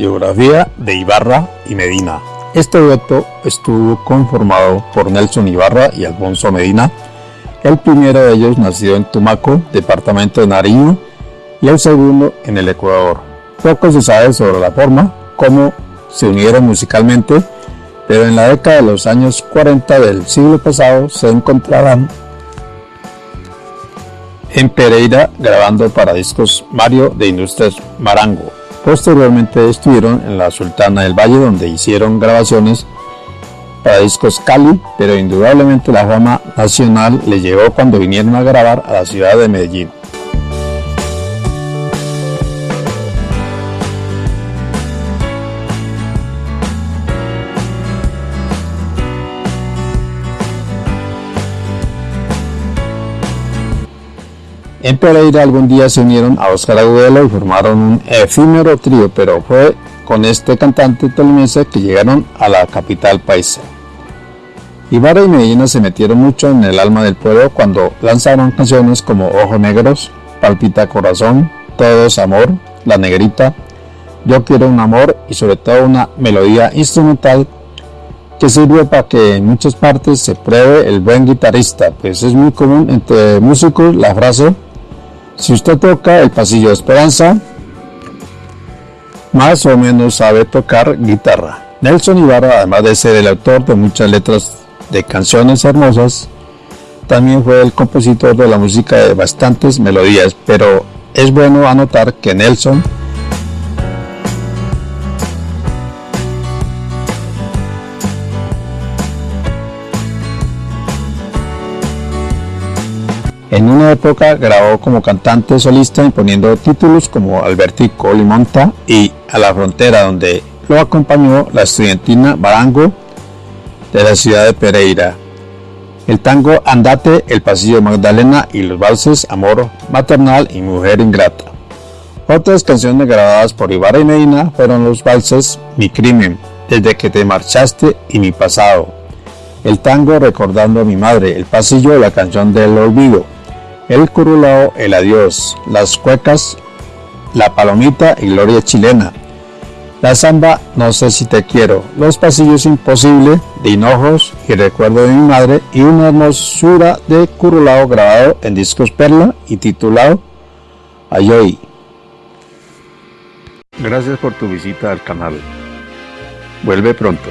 Biografía de Ibarra y Medina. Este dueto estuvo conformado por Nelson Ibarra y Alfonso Medina, el primero de ellos nacido en Tumaco, departamento de Nariño, y el segundo en el Ecuador. Poco se sabe sobre la forma, cómo se unieron musicalmente, pero en la década de los años 40 del siglo pasado se encontrarán en Pereira grabando para discos Mario de Industrias Marango. Posteriormente estuvieron en la Sultana del Valle donde hicieron grabaciones para discos Cali, pero indudablemente la fama nacional le llegó cuando vinieron a grabar a la ciudad de Medellín. En Pereira algún día se unieron a Oscar Agudelo y formaron un efímero trío, pero fue con este cantante tolimense que llegaron a la capital paisa. Ibarra y Medina se metieron mucho en el alma del pueblo cuando lanzaron canciones como Ojos Negros, Palpita Corazón, Todos Amor, La Negrita, Yo Quiero un Amor y sobre todo una melodía instrumental que sirve para que en muchas partes se pruebe el buen guitarrista, pues es muy común entre músicos la frase si usted toca el pasillo de Esperanza, más o menos sabe tocar guitarra. Nelson Ibarra, además de ser el autor de muchas letras de canciones hermosas, también fue el compositor de la música de bastantes melodías, pero es bueno anotar que Nelson En una época grabó como cantante solista imponiendo títulos como Albertico Limonta y A la Frontera, donde lo acompañó la estudiantina Barango de la ciudad de Pereira. El tango Andate, El Pasillo Magdalena y los valses Amor Maternal y Mujer Ingrata. Otras canciones grabadas por Ibarra y Medina fueron los valses Mi Crimen, Desde que te marchaste y Mi Pasado. El tango Recordando a mi madre, El Pasillo, la canción del olvido, el curulao, el adiós, las cuecas, la palomita y gloria chilena. La samba, no sé si te quiero, los pasillos imposible, de hinojos y recuerdo de mi madre y una hermosura de curulao grabado en discos perla y titulado Ayoy. Gracias por tu visita al canal. Vuelve pronto.